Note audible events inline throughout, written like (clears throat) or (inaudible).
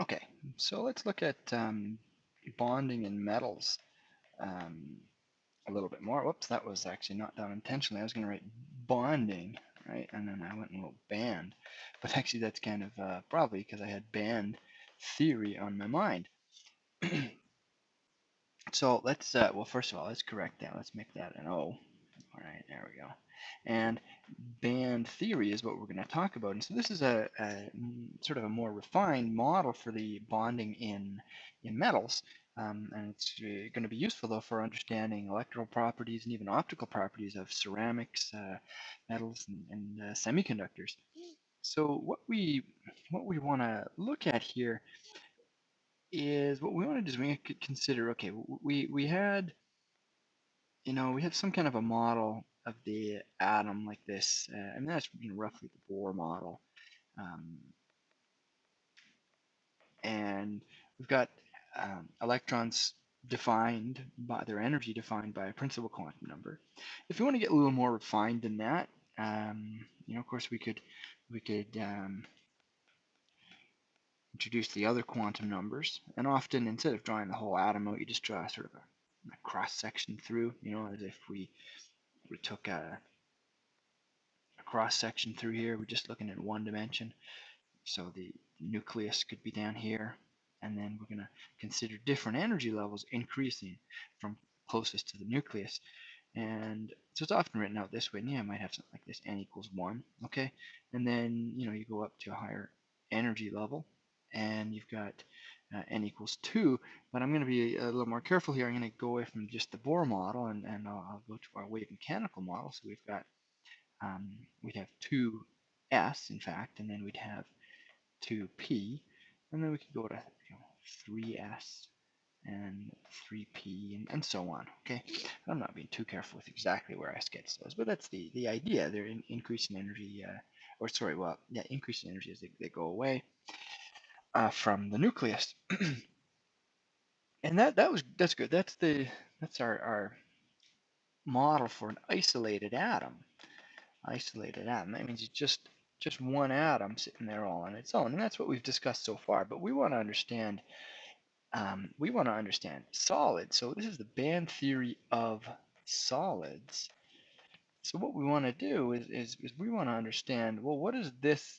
Okay, so let's look at um, bonding in metals um, a little bit more. Whoops, that was actually not done intentionally. I was going to write bonding, right? And then I went and wrote band. But actually that's kind of uh, probably because I had band theory on my mind. (clears throat) so let's, uh, well, first of all, let's correct that. Let's make that an O. All right, there we go. And band theory is what we're going to talk about. And so this is a, a, mm, sort of a more refined model for the bonding in, in metals. Um, and it's uh, going to be useful though for understanding electrical properties and even optical properties of ceramics, uh, metals, and, and uh, semiconductors. So what we what we want to look at here is what we want to do is we consider okay we we had you know we have some kind of a model of the atom like this. Uh, and that's you know, roughly the Bohr model. Um, and we've got um, electrons defined by their energy defined by a principal quantum number. If you want to get a little more refined than that, um, you know, of course, we could we could um, introduce the other quantum numbers, and often instead of drawing the whole atom out, you just draw sort of a, a cross section through, you know, as if we we took a, a cross section through here. We're just looking at one dimension. So the nucleus could be down here. And then we're going to consider different energy levels increasing from closest to the nucleus. And so it's often written out this way. And yeah, I might have something like this, n equals 1. Okay. And then, you know, you go up to a higher energy level. And you've got uh, n equals 2, but I'm going to be a little more careful here. I'm going to go away from just the Bohr model and, and I'll, I'll go to our wave mechanical model. So we've got, um, we'd have 2s in fact, and then we'd have 2p, and then we could go to you know, 3s and 3p and, and so on. Okay, I'm not being too careful with exactly where I sketch those, but that's the, the idea. They're in, increasing energy, uh, or sorry, well, yeah, increasing energy as they, they go away uh, from the nucleus. and that that was that's good. That's the that's our our model for an isolated atom. Isolated atom. That means it's just just one atom sitting there all on its own, and that's what we've discussed so far. But we want to understand um, we want to understand solids. So this is the band theory of solids. So what we want to do is, is, is we want to understand, well, what is this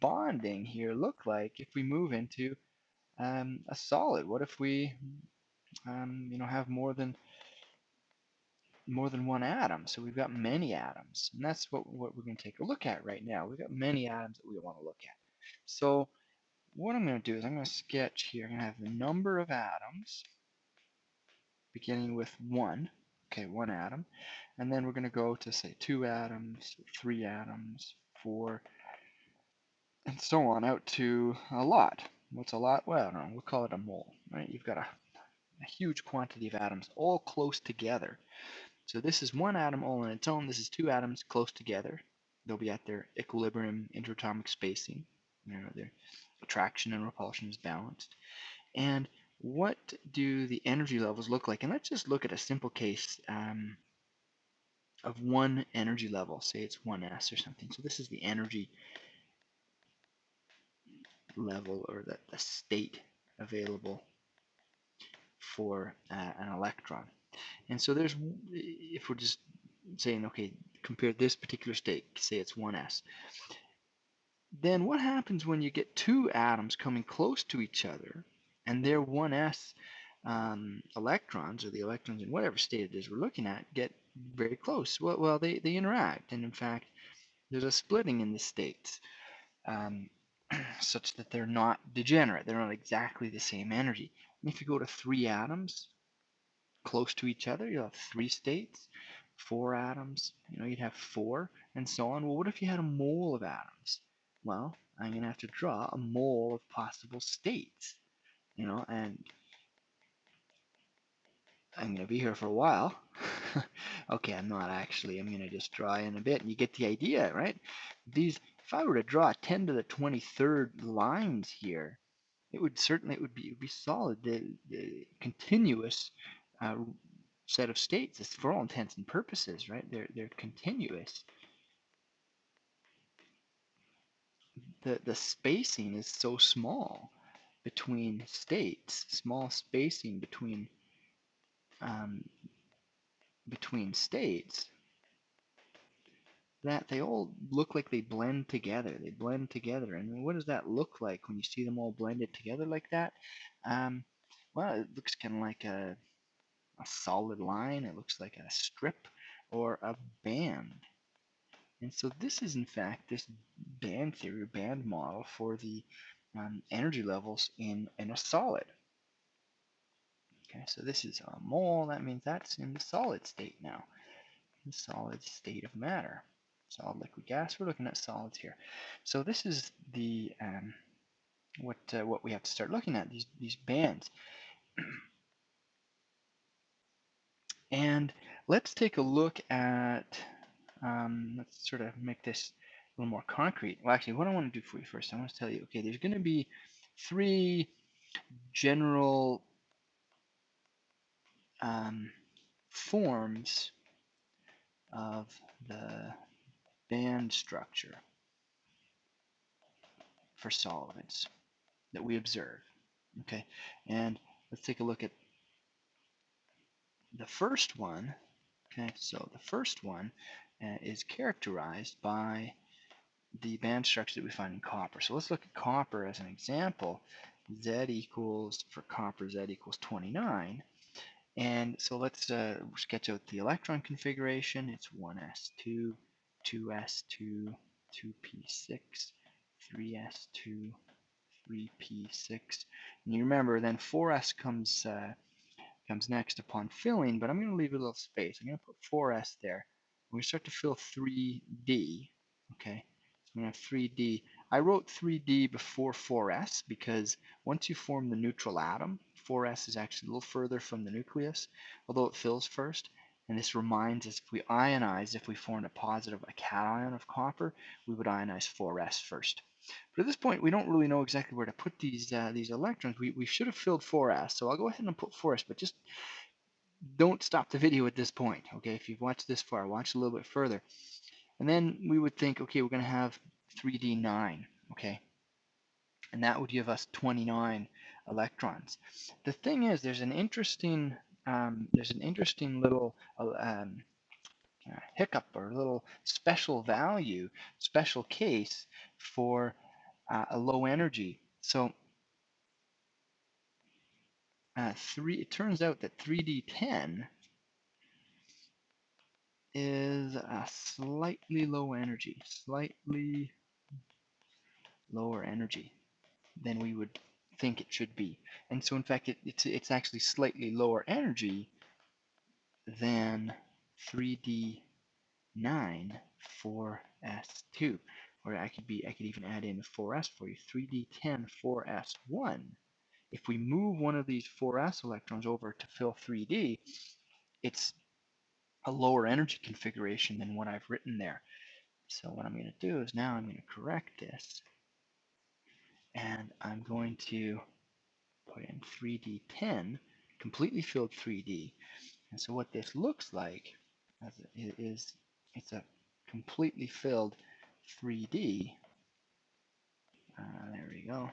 bonding here look like if we move into um, a solid? What if we, um, you know, have more than more than one atom? So we've got many atoms, and that's what what we're going to take a look at right now. We've got many atoms that we want to look at. So what I'm going to do is I'm going to sketch here. I'm going to have the number of atoms beginning with one. Okay, one atom, and then we're going to go to say two atoms, three atoms, four and so on out to a lot. What's a lot? Well, I don't know, we'll call it a mole, right? You've got a, a huge quantity of atoms all close together. So this is one atom all on its own. This is two atoms close together. They'll be at their equilibrium interatomic spacing. You know, their attraction and repulsion is balanced. And what do the energy levels look like? And let's just look at a simple case um, of one energy level. Say it's 1s or something. So this is the energy level or the, the state available for uh, an electron. And so there's, if we're just saying, okay, compare this particular state, say it's 1s, then what happens when you get two atoms coming close to each other and their 1s um, electrons, or the electrons in whatever state it is we're looking at, get very close? Well, well they, they interact, and in fact, there's a splitting in the states. Um, (clears throat) such that they're not degenerate. They're not exactly the same energy. And if you go to three atoms close to each other, you'll have three states. Four atoms, you know, you'd have four, and so on. Well, what if you had a mole of atoms? Well, I'm going to have to draw a mole of possible states, you know, and I'm going to be here for a while. (laughs) okay, I'm not actually. I'm going to just draw in a bit, and you get the idea, right? These if I were to draw 10 to the 23rd lines here, it would certainly it would be it would be solid. The, the continuous uh, set of states is for all intents and purposes, right? They're they're continuous. The the spacing is so small between states, small spacing between um, between states, that they all look like they blend together. They blend together. And what does that look like when you see them all blended together like that? Um, well, it looks kind of like a, a solid line. It looks like a strip or a band. And so this is in fact this band theory, band model for the um, energy levels in, in a solid. Okay, so this is a mole, that means that's in the solid state now, the solid state of matter. Solid, liquid, gas, we're looking at solids here. So this is the um, what uh, what we have to start looking at, these, these bands. (clears throat) and let's take a look at, um, let's sort of make this a little more concrete. Well, actually, what I want to do for you first, I want to tell you, okay, there's going to be three general um, forms of the band structure for solids that we observe. Okay, and let's take a look at the first one. Okay, so the first one uh, is characterized by the band structure that we find in copper. So let's look at copper as an example. Z equals, for copper, Z equals 29. And so let's uh, sketch out the electron configuration. It's 1s2, 2s2, 2p6, 3s2, 3p6. And you remember then 4s comes uh, comes next upon filling, but I'm going to leave a little space. I'm going to put 4s there. We start to fill 3d. Okay, so I'm going to have 3d. I wrote 3d before 4s because once you form the neutral atom, 4s is actually a little further from the nucleus, although it fills first. And this reminds us if we ionize, if we formed a positive, a cation of copper, we would ionize 4s first. But at this point, we don't really know exactly where to put these uh, these electrons. We, we should have filled 4s, so I'll go ahead and put 4s, but just don't stop the video at this point. Okay, if you've watched this far, watch a little bit further. And then we would think, okay, we're going to have 3d9, okay? And that would give us 29 electrons. The thing is, there's an interesting um, there's an interesting little uh, um, uh, hiccup or little special value, special case for uh, a low energy. So uh, three, it turns out that 3D10 is a slightly low energy, slightly lower energy than we would think it should be. And so in fact, it, it's, it's actually slightly lower energy than 3D9 4S2. Or I could be I could even add in 4S for you. 3D10 4S1. If we move one of these 4S electrons over to fill 3D, it's a lower energy configuration than what I've written there. So what I'm going to do is now I'm going to correct this and I'm going to put in 3D10, completely filled 3D. And so what this looks like is it's a completely filled 3D. Uh, there we go.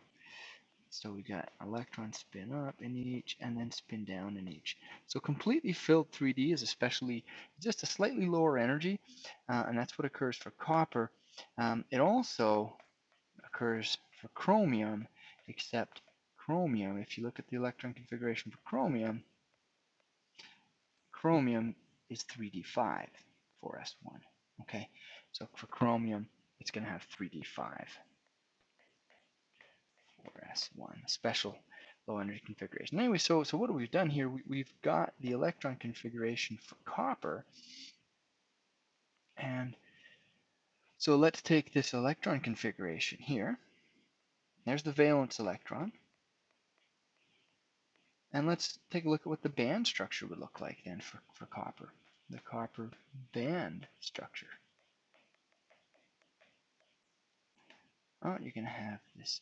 So we got electron spin up in each and then spin down in each. So completely filled 3D is especially just a slightly lower energy, uh, and that's what occurs for copper. Um, it also occurs for chromium, except chromium, if you look at the electron configuration for chromium, chromium is 3d5 4s1. Okay, so for chromium, it's going to have 3d5 4s1, special low energy configuration. Anyway, so so what we've done here? We, we've got the electron configuration for copper, and so let's take this electron configuration here. There's the valence electron. And let's take a look at what the band structure would look like then for, for copper. The copper band structure. Oh, you're going to have this.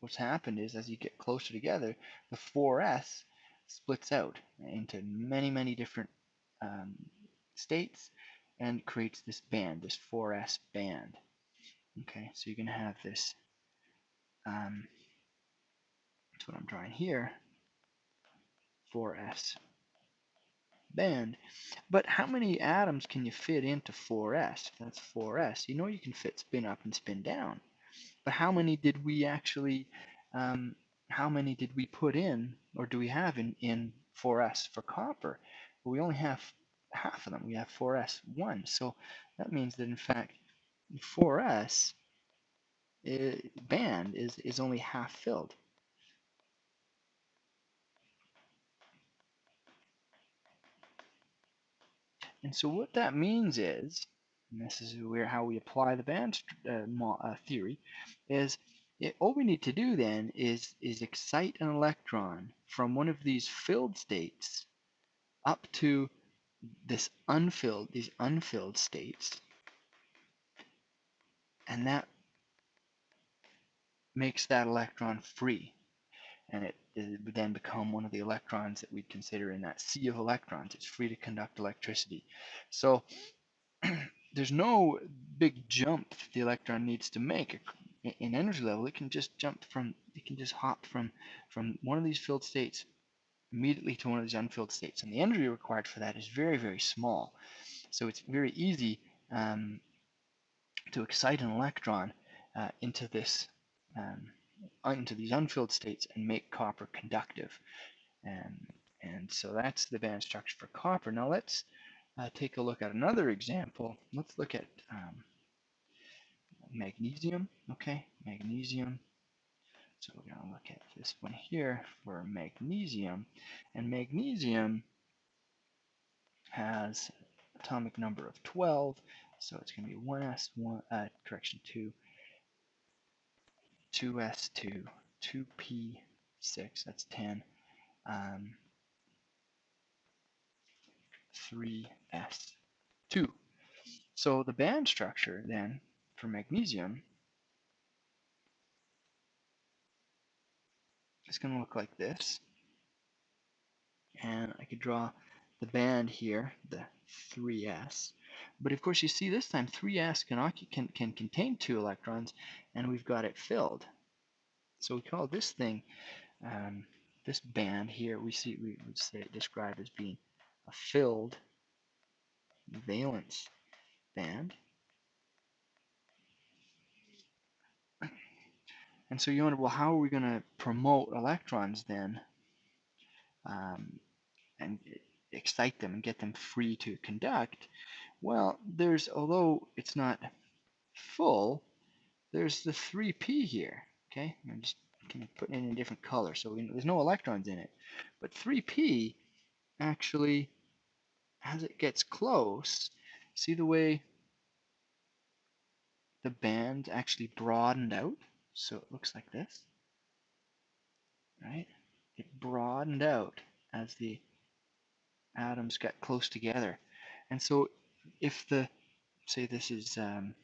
What's happened is as you get closer together, the 4s splits out into many, many different um, states and creates this band, this 4s band. Okay, so you're going to have this um, that's what I'm drawing here, 4s band. But how many atoms can you fit into 4s? That's 4s. You know you can fit spin up and spin down. But how many did we actually, um, how many did we put in, or do we have in, in 4s for copper? Well, we only have half of them. We have 4s1. So that means that in fact 4s eh, band is, is only half filled. And so what that means is, and this is where how we apply the band uh, theory, is it, all we need to do then is is excite an electron from one of these filled states up to this unfilled these unfilled states, and that makes that electron free, and it it would then become one of the electrons that we'd consider in that sea of electrons. It's free to conduct electricity. So (clears throat) there's no big jump the electron needs to make in energy level. It can just jump from, it can just hop from, from one of these filled states immediately to one of these unfilled states. And the energy required for that is very, very small. So it's very easy um, to excite an electron uh, into this um, into these unfilled states and make copper conductive. And, and so that's the band structure for copper. Now let's uh, take a look at another example. Let's look at um, magnesium. Okay, magnesium. So we're going to look at this one here for magnesium. And magnesium has atomic number of 12. So it's going to be 1s, 1, uh, correction, 2, 2s2, 2p6, that's 10, um, 3s2. So the band structure then for magnesium is going to look like this. And I could draw the band here, the 3s. But of course, you see this time 3s can, can, can contain two electrons, and we've got it filled. So we call this thing, um, this band here, we see we would say describe as being a filled valence band. (clears throat) And so you wonder, well, how are we going to promote electrons then um, and excite them and get them free to conduct? Well, there's, although it's not full, there's the 3p here, okay? I'm just kind of putting it in a different color, so we, there's no electrons in it. But 3p actually, as it gets close, see the way the band actually broadened out? So it looks like this, right? It broadened out as the atoms got close together. And so if the, say this is um,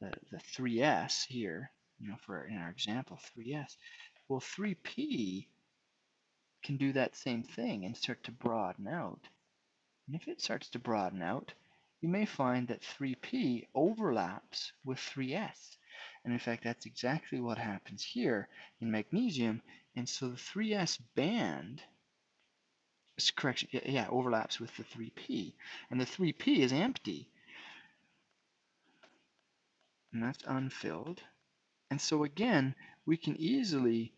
the, the 3s here, you know, for in our example, 3s, well, 3p can do that same thing and start to broaden out. And if it starts to broaden out, you may find that 3p overlaps with 3s. And in fact, that's exactly what happens here in magnesium. And so the 3s band correction, yeah, overlaps with the 3p. And the 3p is empty. And that's unfilled. And so again, we can easily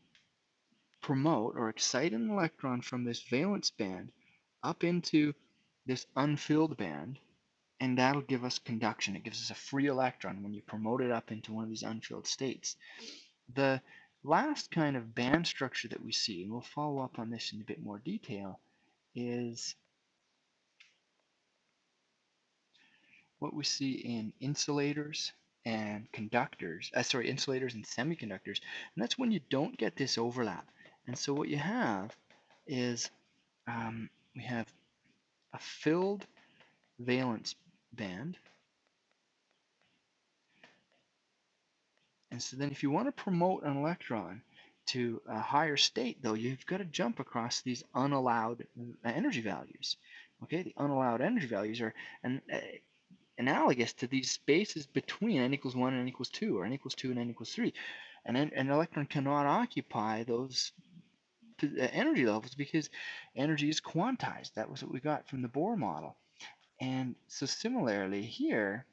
promote or excite an electron from this valence band up into this unfilled band, and that'll give us conduction. It gives us a free electron when you promote it up into one of these unfilled states. The last kind of band structure that we see, and we'll follow up on this in a bit more detail, is what we see in insulators and conductors, uh, sorry, insulators and semiconductors. And that's when you don't get this overlap. And so what you have is um, we have a filled valence band. And so then if you want to promote an electron, to a higher state, though, you've got to jump across these unallowed uh, energy values. Okay, the unallowed energy values are an, uh, analogous to these spaces between n equals 1 and n equals 2, or n equals 2 and n equals 3. And an, an electron cannot occupy those uh, energy levels because energy is quantized. That was what we got from the Bohr model. And so similarly here,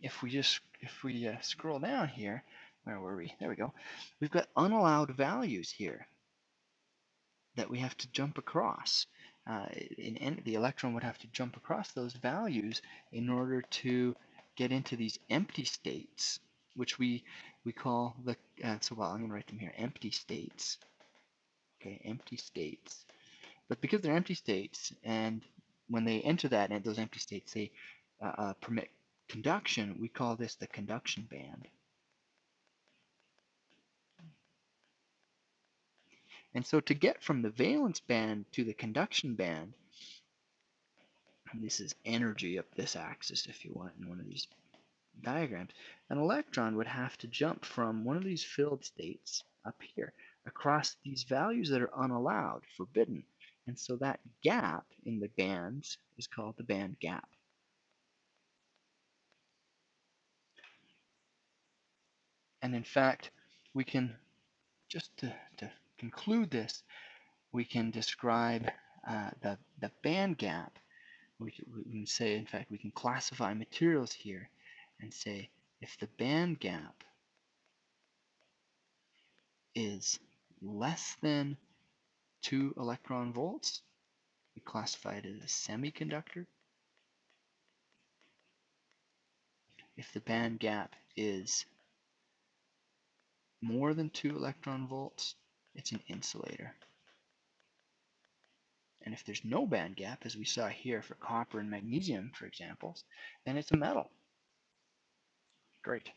if we just if we uh, scroll down here, where were we? There we go. We've got unallowed values here that we have to jump across. Uh, in, in, the electron would have to jump across those values in order to get into these empty states, which we we call the uh, so well I'm going to write them here empty states. Okay, empty states. But because they're empty states, and when they enter that and those empty states, they uh, uh, permit conduction. We call this the conduction band. And so to get from the valence band to the conduction band, this is energy up this axis if you want in one of these diagrams, an electron would have to jump from one of these filled states up here across these values that are unallowed, forbidden. And so that gap in the bands is called the band gap. And in fact, we can, just to, to conclude this, we can describe uh, the, the band gap. We can, we can say, in fact, we can classify materials here and say if the band gap is less than 2 electron volts, we classify it as a semiconductor. If the band gap is more than 2 electron volts, it's an insulator. And if there's no band gap, as we saw here for copper and magnesium, for examples, then it's a metal. Great.